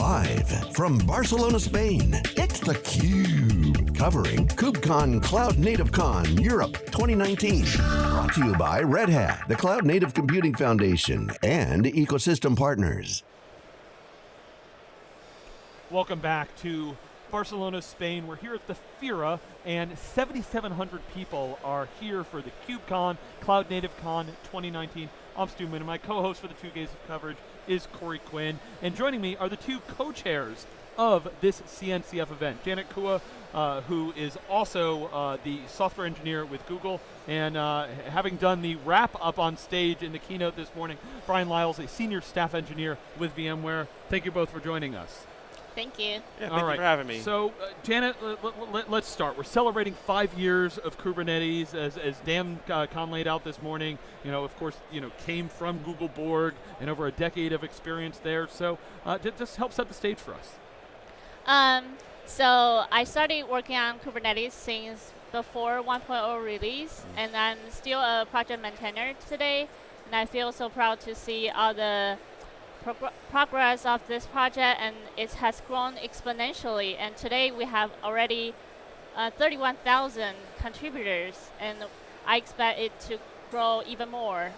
Live from Barcelona, Spain, it's theCUBE. Covering KubeCon Cloud Native Con Europe 2019. Brought to you by Red Hat, the Cloud Native Computing Foundation, and ecosystem partners. Welcome back to Barcelona, Spain. We're here at the FIRA, and 7,700 people are here for the KubeCon Cloud Native Con 2019. I'm Stu Miniman, and my co-host for the two days of coverage is Corey Quinn. And joining me are the two co-chairs of this CNCF event. Janet Kuo, uh, who is also uh, the software engineer with Google, and uh, having done the wrap up on stage in the keynote this morning, Bryan Liles, a senior staff engineer with VMware. Thank you both for joining us. Thank you. Yeah, thank All right. you for having me. So, uh, Janet, let, us start. We're celebrating five years of Kubernetes, as, as Dan uh, Kohn laid out this morning. You know, of course, you know, came from Google Borg and over a decade of experience there. So, uh, just help set the stage for us. Um, so I started working on Kubernetes since before 1.0 release, mm. and I'm still a project maintainer today. And I feel so proud to see all the progress of this project and it has grown exponentially. And today we have already uh, 31,000 contributors and I expect it to grow even more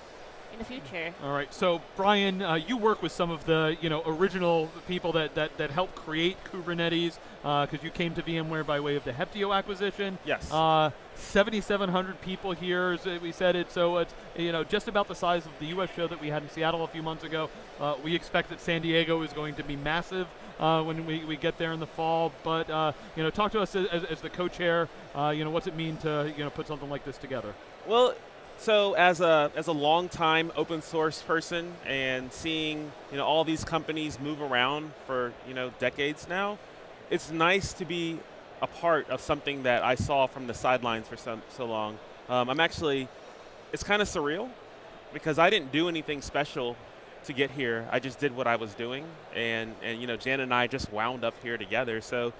in the future. All right, so Bryan, uh, you work with some of the you know original people that that, that helped create Kubernetes because uh, you came to VMware by way of the Heptio acquisition. Yes. Uh, 7,700 people here, as we said it. So it's you know just about the size of the U.S. show that we had in Seattle a few months ago. Uh, we expect that San Diego is going to be massive. Uh, when we, we get there in the fall. But uh, you know, talk to us as, as the co-chair. Uh, you know, what's it mean to you know put something like this together? Well, so as a as a long time open source person and seeing you know all these companies move around for you know decades now, it's nice to be a part of something that I saw from the sidelines for so, so long. Um, I'm actually, it's kind of surreal because I didn't do anything special to get here. I just did what I was doing, and and you know Jan and I just wound up here together. So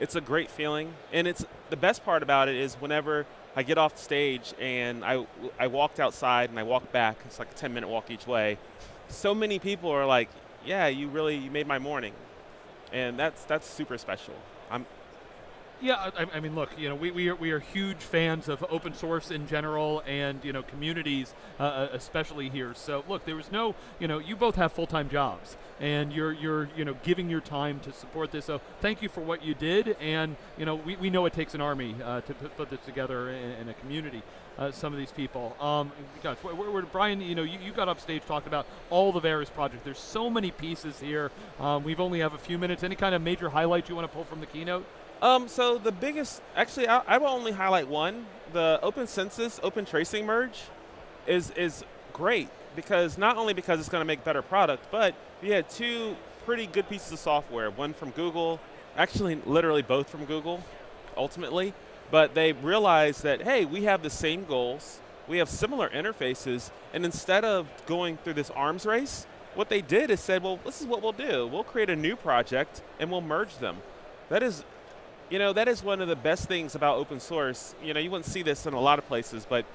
it's a great feeling, and it's the best part about it is whenever I get off stage and I, I walked outside and I walked back. It's like a 10 minute walk each way. So many people are like, yeah, you really you made my morning. And that's, that's super special. I'm, yeah, I, I, mean, look, you know, we, we, are, we are huge fans of open source in general and, you know, communities uh, uh especially here. So, look, there was no, you know, you both have full-time jobs and you're, you're, you know, giving your time to support this. So thank you for what you did. And, you know, we, we know it takes an army uh, to put, this together in, in a community. Uh, some of these people. Um, gosh, where, where, Bryan, you know, you, you, got up stage talked about all the various projects. There's so many pieces here. Um, we've only have a few minutes. Any kind of major highlights you want to pull from the keynote? Um, so the biggest, actually, I, I, will only highlight one. The Open Census, Open Tracing merge is, is great because not only because it's going to make better product, but we had two pretty good pieces of software, one from Google, actually literally both from Google, ultimately, but they realized that, hey, we have the same goals, we have similar interfaces, and instead of going through this arms race, what they did is said, well, this is what we'll do. We'll create a new project and we'll merge them. That is you know, that is one of the best things about open source. You know, you wouldn't see this in a lot of places, but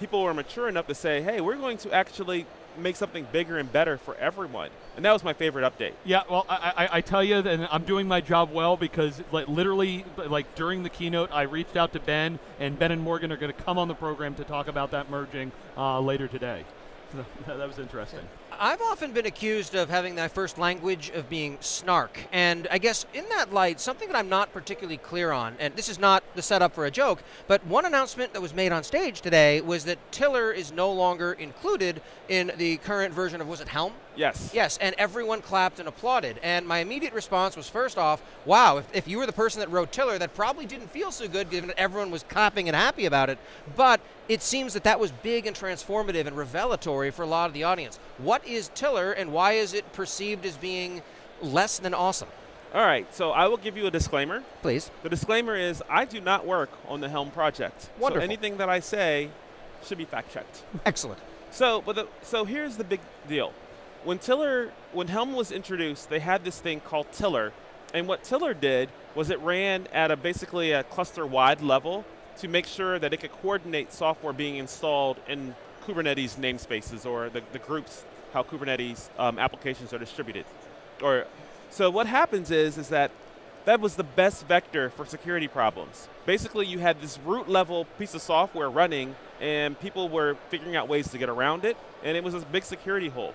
people were mature enough to say, hey, we're going to actually make something bigger and better for everyone. And that was my favorite update. Yeah, well, I, I, I tell you, and I'm doing my job well because, like, literally, like during the keynote, I reached out to Ben, and Ben and Morgan are going to come on the program to talk about that merging uh, later today. So that was interesting. I've often been accused of having my first language of being snark, and I guess in that light, something that I'm not particularly clear on, and this is not the setup for a joke, but one announcement that was made on stage today was that Tiller is no longer included in the current version of, was it Helm? Yes. Yes, and everyone clapped and applauded. And my immediate response was first off, wow, if, if you were the person that wrote Tiller, that probably didn't feel so good given that everyone was clapping and happy about it. But it seems that that was big and transformative and revelatory for a lot of the audience. What is Tiller and why is it perceived as being less than awesome? All right, so I will give you a disclaimer. Please. The disclaimer is I do not work on the Helm project. Wonderful. So anything that I say should be fact checked. Excellent. So, but the, so here's the big deal. When Tiller, when Helm was introduced, they had this thing called Tiller, and what Tiller did was it ran at a basically a cluster-wide level to make sure that it could coordinate software being installed in Kubernetes namespaces or the, the groups, how Kubernetes um, applications are distributed, or So what happens is, is that that was the best vector for security problems. Basically, you had this root level piece of software running, and people were figuring out ways to get around it, and it was a big security hole.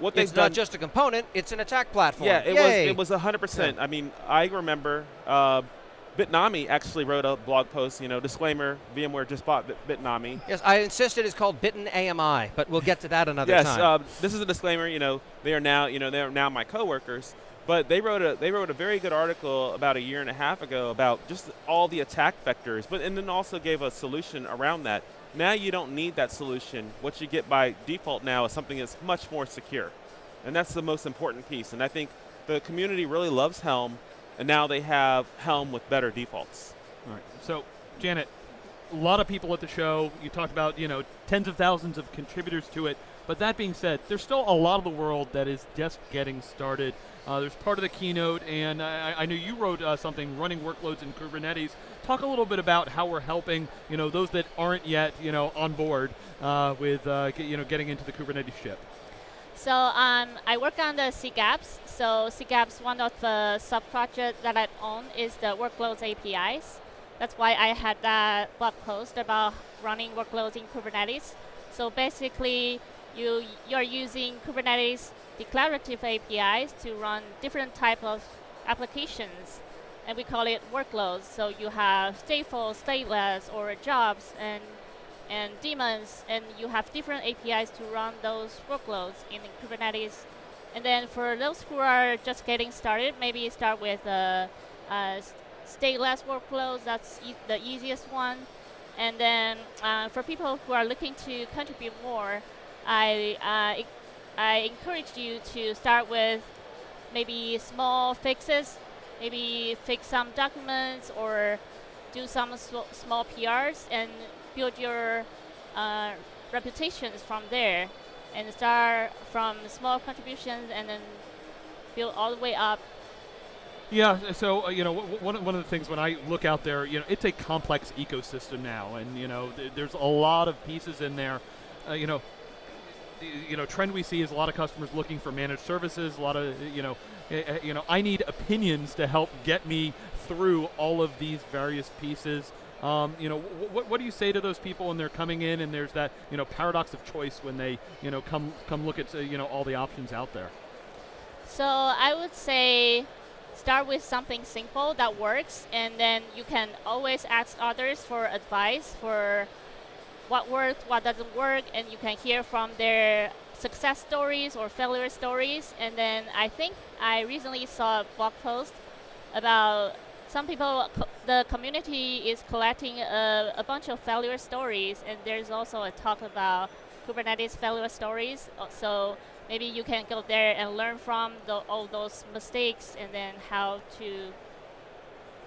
What it's not just a component; it's an attack platform. Yeah, it Yay. was. It was 100%. Yeah. I mean, I remember uh, Bitnami actually wrote a blog post. You know, disclaimer: VMware just bought Bitnami. Yes, I insisted it's called Bitten AMI, but we'll get to that another yes, time. Yes, uh, this is a disclaimer. You know, they are now, you know, they are now my coworkers. But they wrote a they wrote a very good article about a year and a half ago about just all the attack vectors, but and then also gave a solution around that. Now you don't need that solution. What you get by default now is something that's much more secure. And that's the most important piece. And I think the community really loves Helm, and now they have Helm with better defaults. All right. So, Janet, a lot of people at the show. You talked about, you know, tens of thousands of contributors to it. But that being said, there's still a lot of the world that is just getting started. Uh, there's part of the keynote, and I, I know you wrote uh, something, running workloads in Kubernetes. Talk a little bit about how we're helping, you know, those that aren't yet, you know, on board uh, with, uh, you know, getting into the Kubernetes ship. So um, I work on the SIG Apps. So SIG Apps, one of the sub-projects that I own is the workloads APIs. That's why I had that blog post about running workloads in Kubernetes. So basically, you you're using Kubernetes declarative APIs to run different type of applications, and we call it workloads. So you have stateful, stateless, or jobs, and and daemons, and you have different APIs to run those workloads in Kubernetes. And then for those who are just getting started, maybe start with uh, uh, stateless workloads. That's e the easiest one. And then uh, for people who are looking to contribute more, I uh, I encourage you to start with maybe small fixes, maybe fix some documents or do some small PRs and build your uh, reputations from there and start from small contributions and then build all the way up. Yeah, so uh, you know, one one of the things when I look out there, you know, it's a complex ecosystem now, and you know, th there's a lot of pieces in there. Uh, you know, you know, trend we see is a lot of customers looking for managed services. A lot of you know, uh, you know, I need opinions to help get me through all of these various pieces. Um, you know, what, what do you say to those people when they're coming in and there's that you know paradox of choice when they you know come come look at uh, you know all the options out there? So I would say start with something simple that works, and then you can always ask others for advice for what works, what doesn't work, and you can hear from their success stories or failure stories. And then I think I recently saw a blog post about some people, co the community is collecting a, a, bunch of failure stories, and there's also a talk about Kubernetes failure stories. Uh, so maybe you can go there and learn from the, all those mistakes, and then how to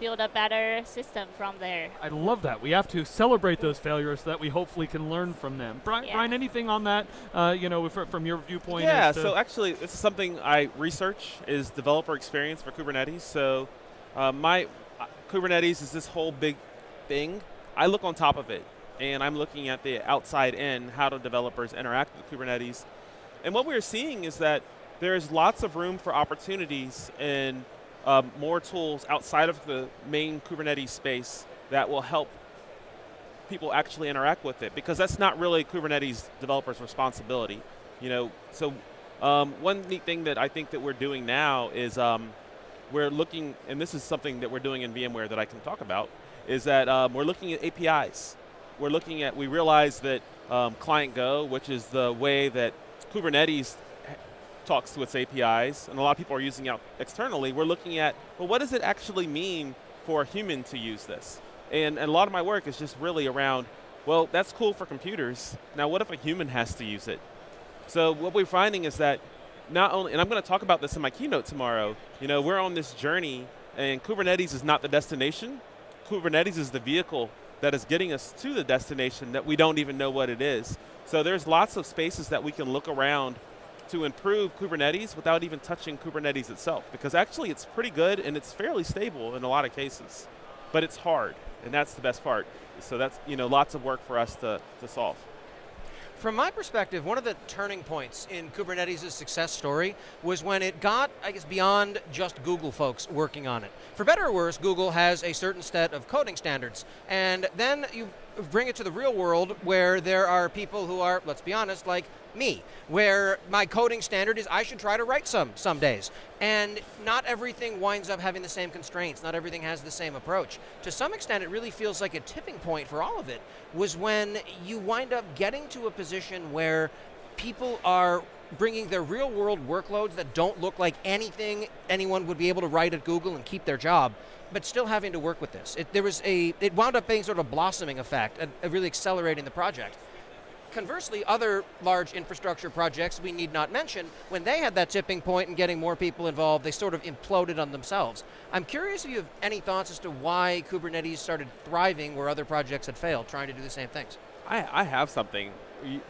build a better system from there. I love that. We have to celebrate those failures so that we hopefully can learn from them. Bryan, yeah. Bryan anything on that, uh, you know, from your viewpoint? Yeah, so actually, this is something I research is developer experience for Kubernetes. So uh, my uh, Kubernetes is this whole big thing. I look on top of it, and I'm looking at the outside in, how do developers interact with Kubernetes. And what we're seeing is that there's lots of room for opportunities and um, more tools outside of the main Kubernetes space that will help people actually interact with it because that's not really Kubernetes developers' responsibility. You know, so um, one neat thing that I think that we're doing now is um, we're looking, and this is something that we're doing in VMware that I can talk about, is that um, we're looking at APIs. We're looking at, we realize that um, Client Go, which is the way that Kubernetes talks to its APIs, and a lot of people are using it externally, we're looking at, well, what does it actually mean for a human to use this? And, and a lot of my work is just really around, well, that's cool for computers. Now, what if a human has to use it? So what we're finding is that not only, and I'm going to talk about this in my keynote tomorrow, you know, we're on this journey and Kubernetes is not the destination. Kubernetes is the vehicle that is getting us to the destination that we don't even know what it is. So there's lots of spaces that we can look around to improve Kubernetes without even touching Kubernetes itself because actually it's pretty good and it's fairly stable in a lot of cases. But it's hard and that's the best part. So that's you know lots of work for us to, to solve. From my perspective, one of the turning points in Kubernetes' success story was when it got, I guess, beyond just Google folks working on it. For better or worse, Google has a certain set of coding standards. And then you bring it to the real world where there are people who are, let's be honest, like me, where my coding standard is I should try to write some some days. And not everything winds up having the same constraints, not everything has the same approach. To some extent, it really feels like a tipping point for all of it was when you wind up getting to a position where people are bringing their real world workloads that don't look like anything anyone would be able to write at Google and keep their job, but still having to work with this. It, there was a, it wound up being sort of a blossoming effect, and really accelerating the project. Conversely, other large infrastructure projects we need not mention, when they had that tipping point and getting more people involved, they sort of imploded on themselves. I'm curious if you have any thoughts as to why Kubernetes started thriving where other projects had failed, trying to do the same things. I, I have something,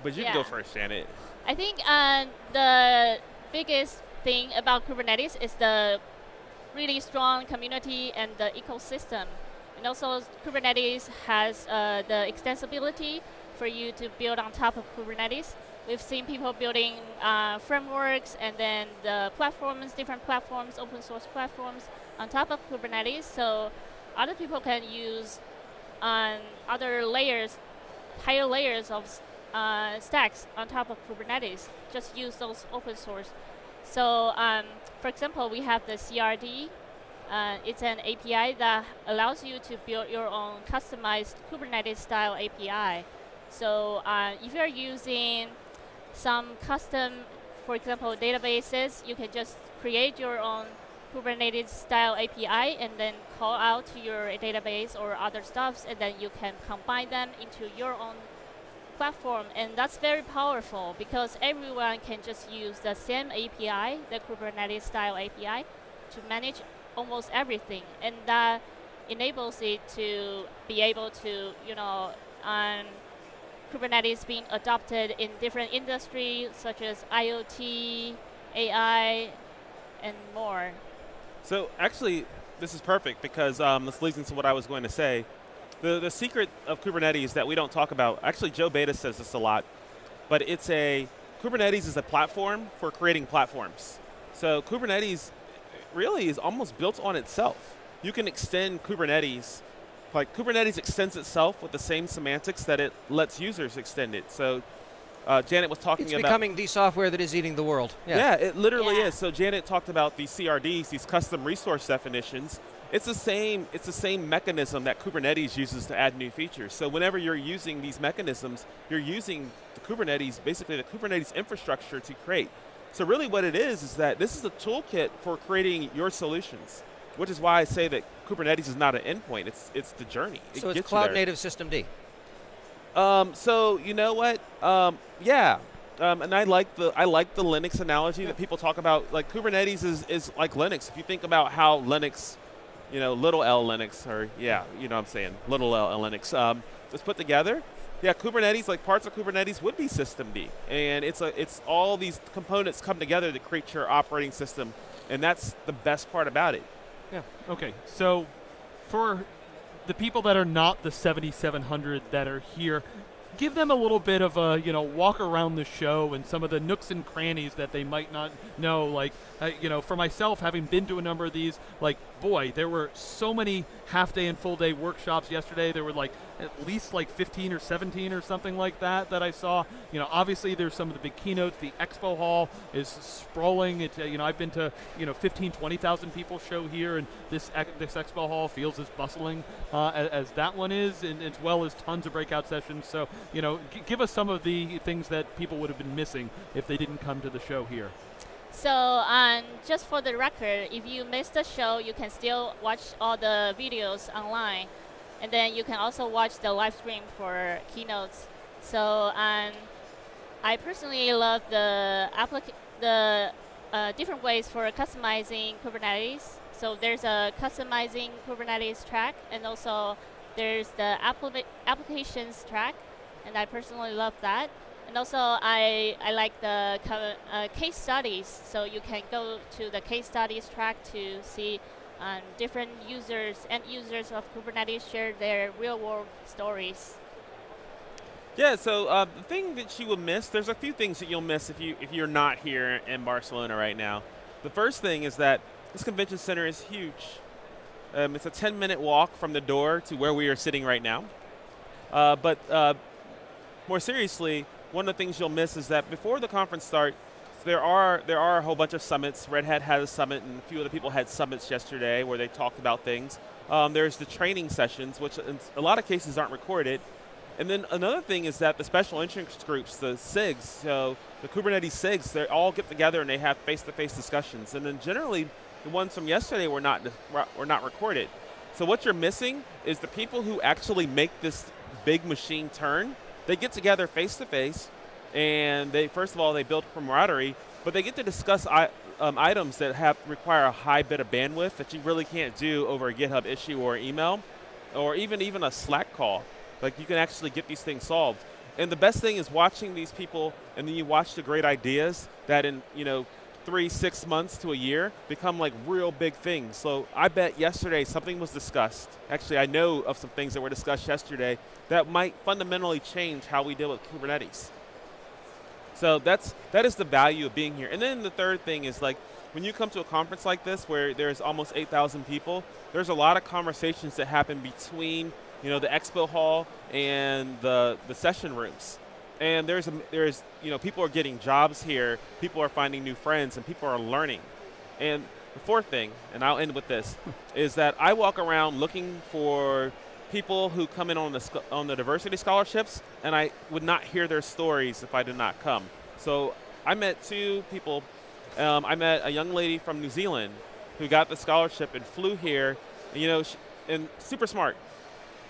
but you yeah. can go first, Janet. I think uh, the biggest thing about Kubernetes is the really strong community and the ecosystem. And also Kubernetes has uh, the extensibility for you to build on top of Kubernetes. We've seen people building uh, frameworks and then the platforms, different platforms, open source platforms on top of Kubernetes. So other people can use um, other layers, higher layers of uh, stacks on top of Kubernetes. Just use those open source. So um, for example, we have the CRD. Uh, it's an API that allows you to build your own customized Kubernetes style API. So uh, if you're using some custom, for example, databases, you can just create your own Kubernetes style API and then call out to your database or other stuffs and then you can combine them into your own platform. And that's very powerful because everyone can just use the same API, the Kubernetes style API to manage almost everything. And that enables it to be able to, you know, um, Kubernetes being adopted in different industries such as IoT, AI, and more. So actually, this is perfect because um, this leads into what I was going to say. The, the secret of Kubernetes that we don't talk about, actually Joe Beda says this a lot, but it's a, Kubernetes is a platform for creating platforms. So Kubernetes really is almost built on itself. You can extend Kubernetes like Kubernetes extends itself with the same semantics that it lets users extend it. So uh, Janet was talking it's about- It's becoming the software that is eating the world. Yeah, yeah it literally yeah. is. So Janet talked about these CRDs, these custom resource definitions. It's the same. It's the same mechanism that Kubernetes uses to add new features. So whenever you're using these mechanisms, you're using the Kubernetes, basically the Kubernetes infrastructure to create. So really, what it is is that this is a toolkit for creating your solutions which is why I say that Kubernetes is not an endpoint. It's it's the journey. It so it's cloud native systemd. Um, so you know what? Um, yeah, um, and I like the I like the Linux analogy that people talk about. Like Kubernetes is is like Linux. If you think about how Linux, you know, little L Linux, or yeah, you know, what I'm saying little L Linux um, was put together. Yeah, Kubernetes, like parts of Kubernetes, would be systemd. and it's a it's all these components come together to create your operating system, and that's the best part about it. Yeah. Okay. So, for the people that are not the 7,700 that are here, give them a little bit of a you know walk around the show and some of the nooks and crannies that they might not know. Like uh, you know, for myself, having been to a number of these, like boy, there were so many half day and full day workshops yesterday. There were like at least like 15 or 17 or something like that that I saw. You know, obviously there's some of the big keynotes. The expo hall is sprawling. It, uh, you know, I've been to you know 15, 20,000 people show here, and this this expo hall feels as bustling uh, as, as, that one is, and as well as tons of breakout sessions. So you know, give us some of the things that people would have been missing if they didn't come to the show here. So um, just for the record, if you missed the show, you can still watch all the videos online. And then you can also watch the live stream for keynotes. So um, I personally love the the uh, different ways for customizing Kubernetes. So there's a customizing Kubernetes track, and also there's the applica applications track, and I personally love that. And also, I, I like the uh, case studies, so you can go to the case studies track to see um, different users and users of Kubernetes share their real world stories. Yeah, so uh, the thing that you will miss, there's a few things that you'll miss if you if you're not here in Barcelona right now. The first thing is that this convention center is huge. Um, it's a 10-minute walk from the door to where we are sitting right now. Uh, but uh, more seriously, one of the things you'll miss is that before the conference starts, there are there are a whole bunch of summits. Red Hat had a summit, and a few other people had summits yesterday where they talked about things. Um, there's the training sessions, which in a lot of cases aren't recorded. And then another thing is that the special interest groups, the SIGs, so the Kubernetes SIGs, they all get together and they have face-to-face discussions. And then generally, the ones from yesterday were not were not recorded. So what you're missing is the people who actually make this big machine turn. They get together face to face, and they first of all they build camaraderie, but they get to discuss um, items that have require a high bit of bandwidth that you really can't do over a GitHub issue or email, or even even a Slack call. Like you can actually get these things solved. And the best thing is watching these people, and then you watch the great ideas that in you know three, six months to a year become like real big things. So I bet yesterday something was discussed. Actually, I know of some things that were discussed yesterday that might fundamentally change how we deal with Kubernetes. So that's that is the value of being here. And then the third thing is like when you come to a conference like this where there's almost 8,000 people, there's a lot of conversations that happen between you know, the expo hall and the, the session rooms. And there's, a, there's, you know, people are getting jobs here, people are finding new friends, and people are learning. And the fourth thing, and I'll end with this, is that I walk around looking for people who come in on the, on the diversity scholarships, and I would not hear their stories if I did not come. So I met two people. Um, I met a young lady from New Zealand who got the scholarship and flew here, and, you know, she, and super smart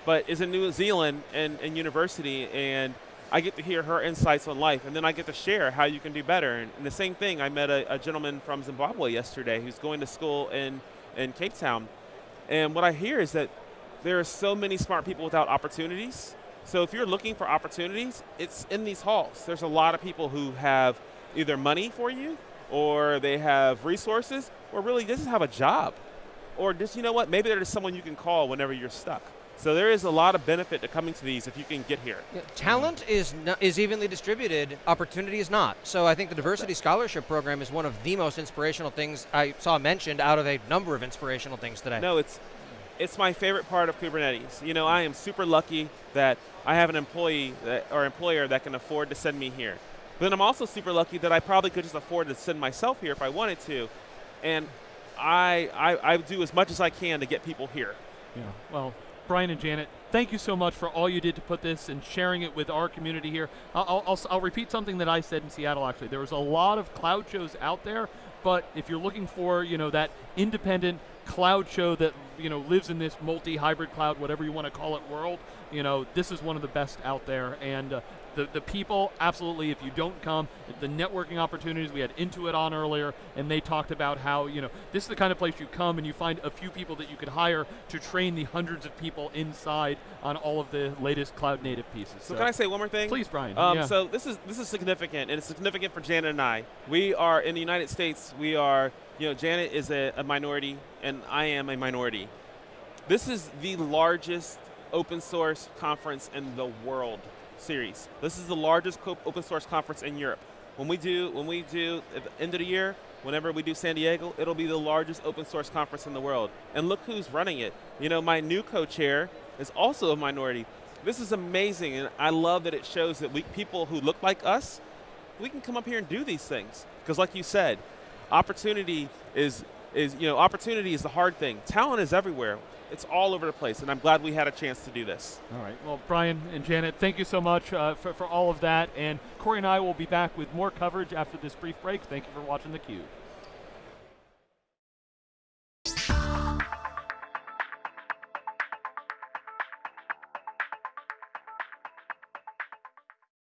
but is in New Zealand and, and university, and I get to hear her insights on life, and then I get to share how you can do better. And, and the same thing, I met a, a, gentleman from Zimbabwe yesterday who's going to school in, in Cape Town, and what I hear is that there are so many smart people without opportunities. So if you're looking for opportunities, it's in these halls. There's a lot of people who have either money for you, or they have resources, or really just have a job. Or just, you know what, maybe there's someone you can call whenever you're stuck. So there is a lot of benefit to coming to these if you can get here. Yeah, talent is is evenly distributed. Opportunity is not. So I think the diversity scholarship program is one of the most inspirational things I saw mentioned out of a number of inspirational things today. No, it's it's my favorite part of Kubernetes. You know, I am super lucky that I have an employee that, or employer that can afford to send me here. But then I'm also super lucky that I probably could just afford to send myself here if I wanted to. And I, I, I do as much as I can to get people here. Yeah. Well, Bryan and Janet, thank you so much for all you did to put this and sharing it with our community here. I'll, I'll, I'll, repeat something that I said in Seattle. Actually, there was a lot of cloud shows out there, but if you're looking for you know that independent cloud show that you know lives in this multi-hybrid cloud, whatever you want to call it, world, you know this is one of the best out there. And uh, the, the people, absolutely, if you don't come, the networking opportunities, we had Intuit on earlier, and they talked about how, you know, this is the kind of place you come and you find a few people that you could hire to train the hundreds of people inside on all of the latest cloud native pieces. So, so can I say one more thing? Please, Bryan. Um, yeah. So this is this is significant, and it's significant for Janet and I. We are in the United States. We are, you know, Janet is a, a minority, and I am a minority. This is the largest open source conference in the world series. This is the largest open source conference in Europe. When we do, when we do at the end of the year, whenever we do San Diego, it'll be the largest open source conference in the world. And look who's running it. You know, my new co-chair is also a minority. This is amazing, and I love that it shows that we, people who look like us, we can come up here and do these things. Because like you said, opportunity is, is, you know, opportunity is the hard thing. Talent is everywhere it's all over the place, and I'm glad we had a chance to do this. All right. Well, Bryan and Janet, thank you so much uh, for, for all of that. And Corey and I will be back with more coverage after this brief break. Thank you for watching theCUBE.